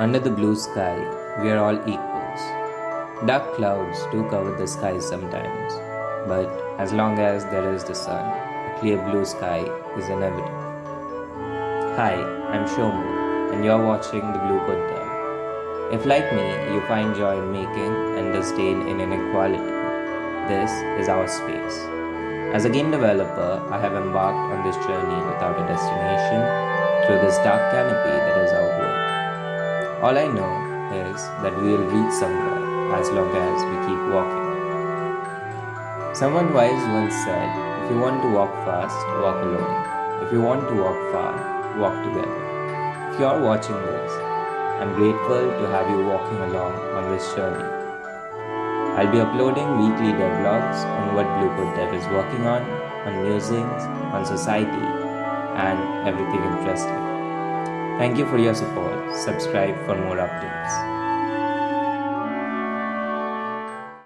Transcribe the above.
Under the blue sky, we are all equals. Dark clouds do cover the sky sometimes, but as long as there is the sun, a clear blue sky is inevitable. Hi, I'm Shomu, and you're watching The Blue Dev. If, like me, you find joy in making and disdain in inequality, this is our space. As a game developer, I have embarked on this journey without a destination through this dark canopy that is our world. All I know is that we will reach somewhere as long as we keep walking. Someone wise once said, if you want to walk fast, walk alone. If you want to walk far, walk together. If you are watching this, I'm grateful to have you walking along on this journey. I'll be uploading weekly devlogs on what Blueprint Dev is working on, on musings, on society, and everything interesting. Thank you for your support. Subscribe for more updates.